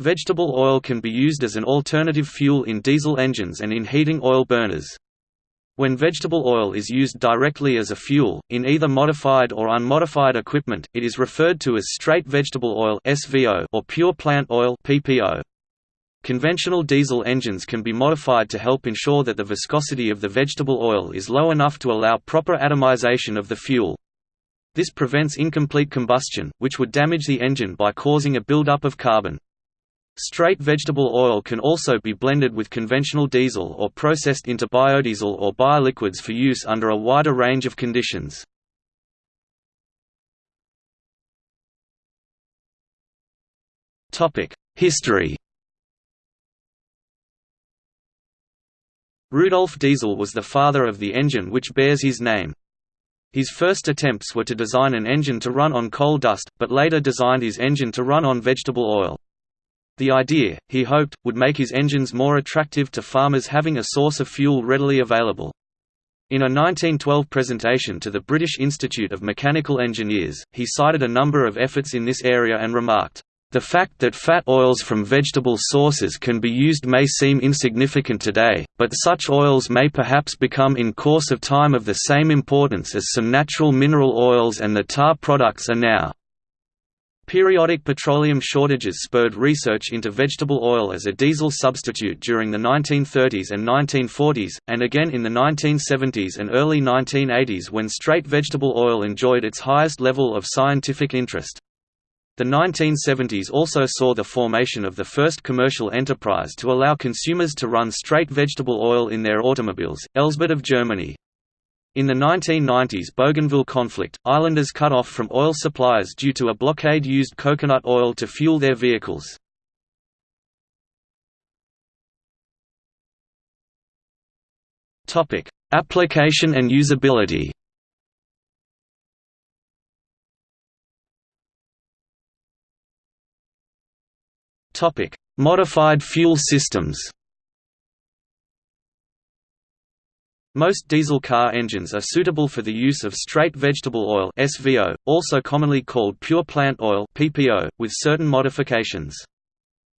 Vegetable oil can be used as an alternative fuel in diesel engines and in heating oil burners. When vegetable oil is used directly as a fuel, in either modified or unmodified equipment, it is referred to as straight vegetable oil or pure plant oil. Conventional diesel engines can be modified to help ensure that the viscosity of the vegetable oil is low enough to allow proper atomization of the fuel. This prevents incomplete combustion, which would damage the engine by causing a buildup of carbon. Straight vegetable oil can also be blended with conventional diesel or processed into biodiesel or bioliquids for use under a wider range of conditions. History Rudolf Diesel was the father of the engine which bears his name. His first attempts were to design an engine to run on coal dust, but later designed his engine to run on vegetable oil. The idea, he hoped, would make his engines more attractive to farmers having a source of fuel readily available. In a 1912 presentation to the British Institute of Mechanical Engineers, he cited a number of efforts in this area and remarked, "...the fact that fat oils from vegetable sources can be used may seem insignificant today, but such oils may perhaps become in course of time of the same importance as some natural mineral oils and the tar products are now." Periodic petroleum shortages spurred research into vegetable oil as a diesel substitute during the 1930s and 1940s, and again in the 1970s and early 1980s when straight vegetable oil enjoyed its highest level of scientific interest. The 1970s also saw the formation of the first commercial enterprise to allow consumers to run straight vegetable oil in their automobiles, Elsbett of Germany. In the 1990s Bougainville conflict, islanders cut off from oil supplies due to a blockade used coconut oil to fuel their vehicles. Application and usability Modified fuel systems Most diesel car engines are suitable for the use of straight vegetable oil SVO, also commonly called pure plant oil PPO, with certain modifications.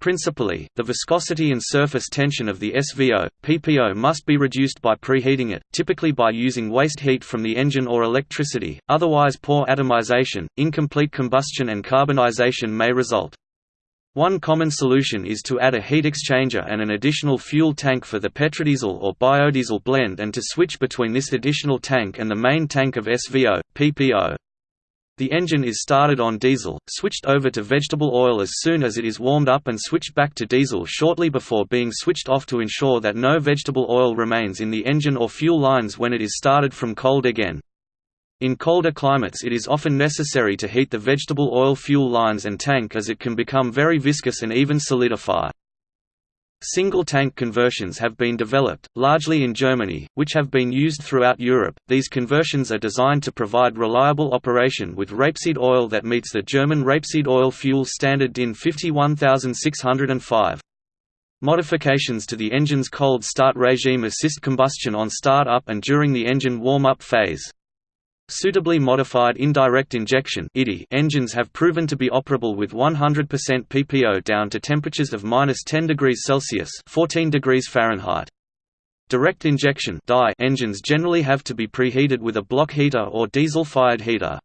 Principally, the viscosity and surface tension of the SVO, PPO must be reduced by preheating it, typically by using waste heat from the engine or electricity, otherwise poor atomization, incomplete combustion and carbonization may result. One common solution is to add a heat exchanger and an additional fuel tank for the petrodiesel or biodiesel blend and to switch between this additional tank and the main tank of SVO, PPO. The engine is started on diesel, switched over to vegetable oil as soon as it is warmed up and switched back to diesel shortly before being switched off to ensure that no vegetable oil remains in the engine or fuel lines when it is started from cold again. In colder climates it is often necessary to heat the vegetable oil fuel lines and tank as it can become very viscous and even solidify. Single-tank conversions have been developed, largely in Germany, which have been used throughout Europe. These conversions are designed to provide reliable operation with rapeseed oil that meets the German rapeseed oil fuel standard DIN 51605. Modifications to the engine's cold start regime assist combustion on start-up and during the engine warm-up phase. Suitably modified indirect injection engines have proven to be operable with 100% PPO down to temperatures of minus 10 degrees Celsius 14 degrees Fahrenheit. Direct injection engines generally have to be preheated with a block heater or diesel-fired heater.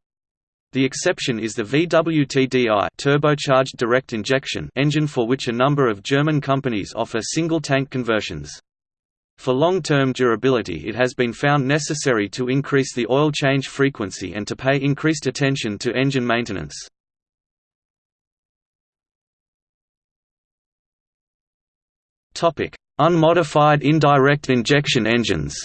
The exception is the VWTDI turbocharged direct injection engine for which a number of German companies offer single-tank conversions. For long-term durability it has been found necessary to increase the oil change frequency and to pay increased attention to engine maintenance. Unmodified indirect injection engines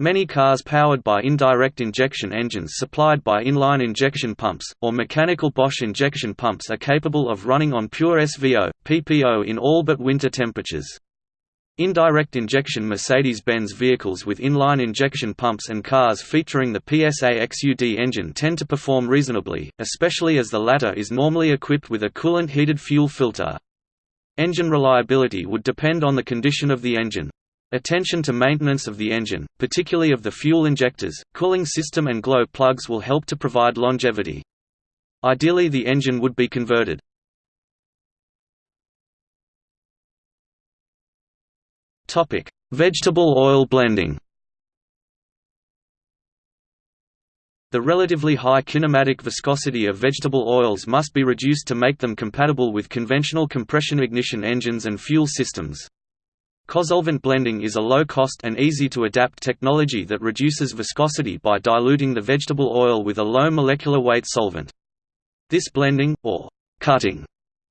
Many cars powered by indirect injection engines supplied by inline injection pumps, or mechanical Bosch injection pumps are capable of running on pure SVO, PPO in all but winter temperatures. Indirect injection Mercedes-Benz vehicles with inline injection pumps and cars featuring the PSA XUD engine tend to perform reasonably, especially as the latter is normally equipped with a coolant-heated fuel filter. Engine reliability would depend on the condition of the engine. Attention to maintenance of the engine, particularly of the fuel injectors, cooling system and glow plugs will help to provide longevity. Ideally the engine would be converted. Vegetable oil blending The relatively high kinematic viscosity of vegetable oils must be reduced to make them compatible with conventional compression ignition engines and fuel systems. Cosolvent blending is a low-cost and easy-to-adapt technology that reduces viscosity by diluting the vegetable oil with a low molecular weight solvent. This blending, or cutting,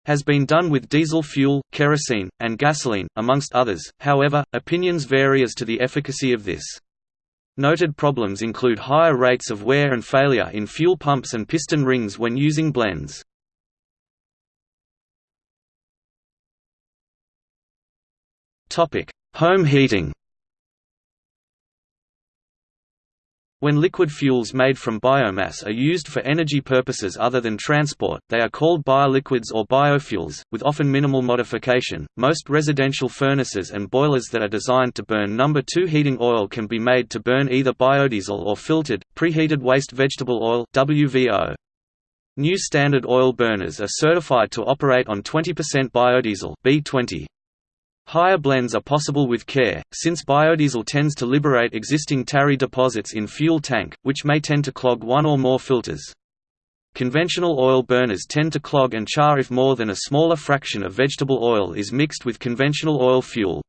has been done with diesel fuel, kerosene, and gasoline, amongst others, however, opinions vary as to the efficacy of this. Noted problems include higher rates of wear and failure in fuel pumps and piston rings when using blends. Home heating When liquid fuels made from biomass are used for energy purposes other than transport, they are called bioliquids or biofuels, with often minimal modification. Most residential furnaces and boilers that are designed to burn number 2 heating oil can be made to burn either biodiesel or filtered, preheated waste vegetable oil (WVO). New standard oil burners are certified to operate on 20% biodiesel B20. Higher blends are possible with care, since biodiesel tends to liberate existing tarry deposits in fuel tank, which may tend to clog one or more filters. Conventional oil burners tend to clog and char if more than a smaller fraction of vegetable oil is mixed with conventional oil fuel.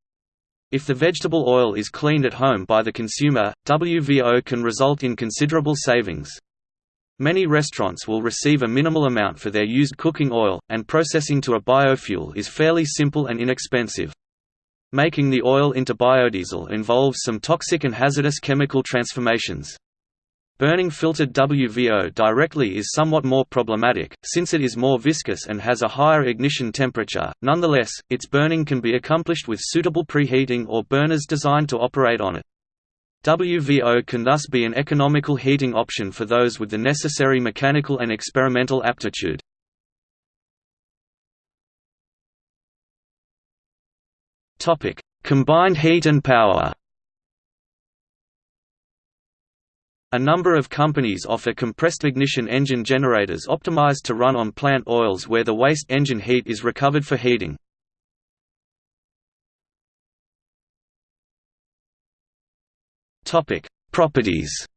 If the vegetable oil is cleaned at home by the consumer, WVO can result in considerable savings. Many restaurants will receive a minimal amount for their used cooking oil, and processing to a biofuel is fairly simple and inexpensive. Making the oil into biodiesel involves some toxic and hazardous chemical transformations. Burning filtered WVO directly is somewhat more problematic, since it is more viscous and has a higher ignition temperature. Nonetheless, its burning can be accomplished with suitable preheating or burners designed to operate on it. WVO can thus be an economical heating option for those with the necessary mechanical and experimental aptitude. Combined heat and power. A number of companies offer compressed ignition engine generators optimized to run on plant oils where the waste engine heat is recovered for heating. Topic: Properties.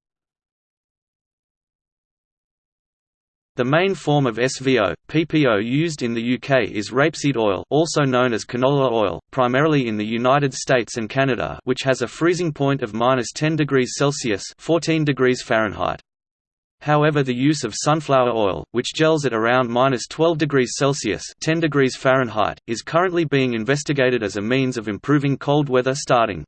The main form of SVO, PPO used in the UK is rapeseed oil also known as canola oil, primarily in the United States and Canada which has a freezing point of minus 10 degrees Celsius 14 degrees Fahrenheit. However the use of sunflower oil, which gels at around minus 12 degrees Celsius 10 degrees Fahrenheit, is currently being investigated as a means of improving cold weather starting.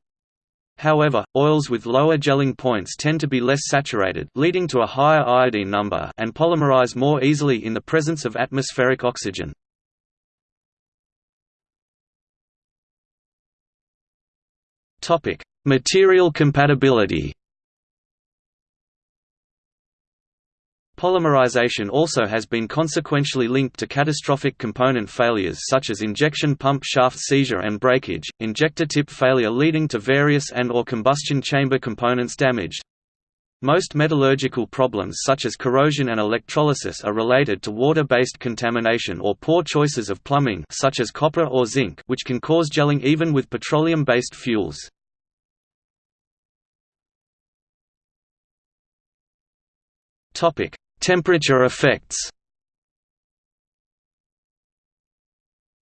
However, oils with lower gelling points tend to be less saturated leading to a higher iodine number and polymerize more easily in the presence of atmospheric oxygen. Material compatibility Polymerization also has been consequentially linked to catastrophic component failures such as injection pump shaft seizure and breakage, injector tip failure leading to various and or combustion chamber components damaged. Most metallurgical problems such as corrosion and electrolysis are related to water-based contamination or poor choices of plumbing such as copper or zinc which can cause gelling even with petroleum-based fuels. Topic: Temperature effects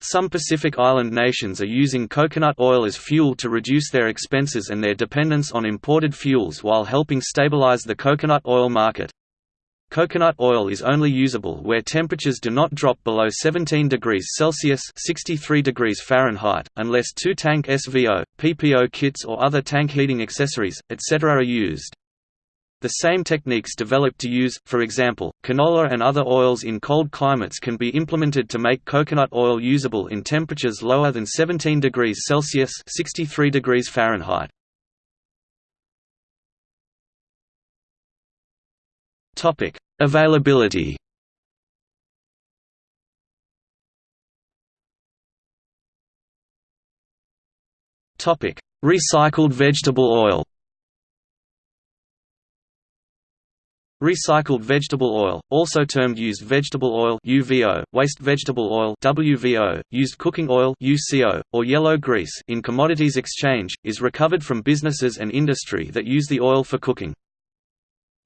Some Pacific Island nations are using coconut oil as fuel to reduce their expenses and their dependence on imported fuels while helping stabilize the coconut oil market. Coconut oil is only usable where temperatures do not drop below 17 degrees Celsius 63 degrees Fahrenheit, unless two-tank SVO, PPO kits or other tank heating accessories, etc. are used. The same techniques developed to use, for example, canola and other oils in cold climates can be implemented to make coconut oil usable in temperatures lower than 17 degrees Celsius 63 degrees Fahrenheit. Availability Recycled vegetable oil Recycled vegetable oil, also termed used vegetable oil UVO, waste vegetable oil WVO, used cooking oil UCO, or yellow grease in commodities exchange, is recovered from businesses and industry that use the oil for cooking.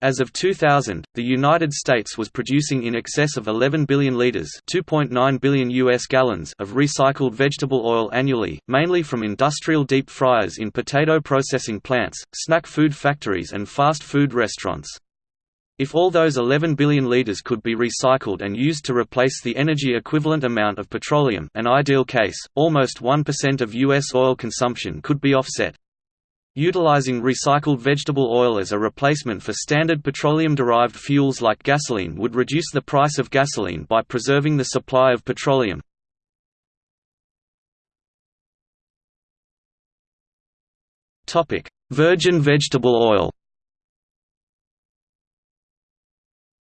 As of 2000, the United States was producing in excess of 11 billion liters, 2.9 billion US gallons of recycled vegetable oil annually, mainly from industrial deep fryers in potato processing plants, snack food factories and fast food restaurants. If all those 11 billion liters could be recycled and used to replace the energy equivalent amount of petroleum an ideal case, almost 1% of U.S. oil consumption could be offset. Utilizing recycled vegetable oil as a replacement for standard petroleum-derived fuels like gasoline would reduce the price of gasoline by preserving the supply of petroleum. Virgin vegetable oil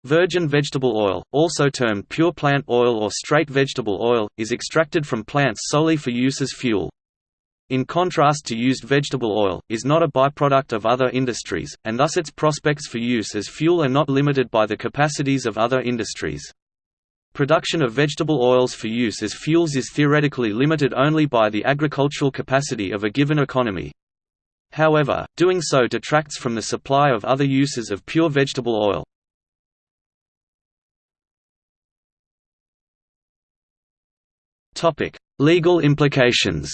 Virgin vegetable oil, also termed pure plant oil or straight vegetable oil, is extracted from plants solely for use as fuel. In contrast to used vegetable oil, is not a byproduct of other industries, and thus its prospects for use as fuel are not limited by the capacities of other industries. Production of vegetable oils for use as fuels is theoretically limited only by the agricultural capacity of a given economy. However, doing so detracts from the supply of other uses of pure vegetable oil. Topic: Legal implications.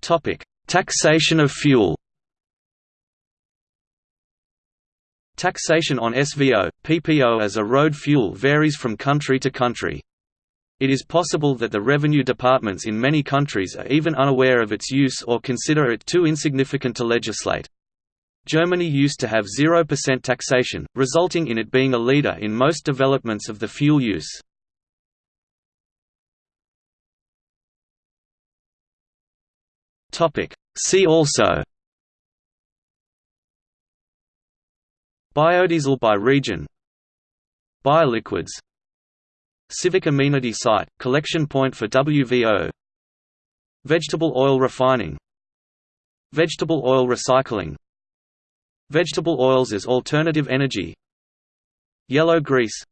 Topic: Taxation of fuel. Taxation on SVO, PPO as a road fuel varies from country to country. It is possible that the revenue departments in many countries are even unaware of its use or consider it too insignificant to legislate. Germany used to have 0% taxation, resulting in it being a leader in most developments of the fuel use. See also Biodiesel by region Bioliquids Civic amenity site, collection point for WVO Vegetable oil refining Vegetable oil recycling Vegetable oils as alternative energy. Yellow grease.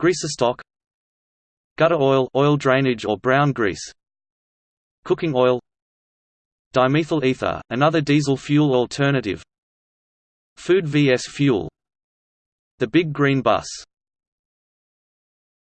Greasestock Gutter oil oil drainage or brown grease. Cooking oil. Dimethyl ether, another diesel fuel alternative. Food vs fuel. The Big Green Bus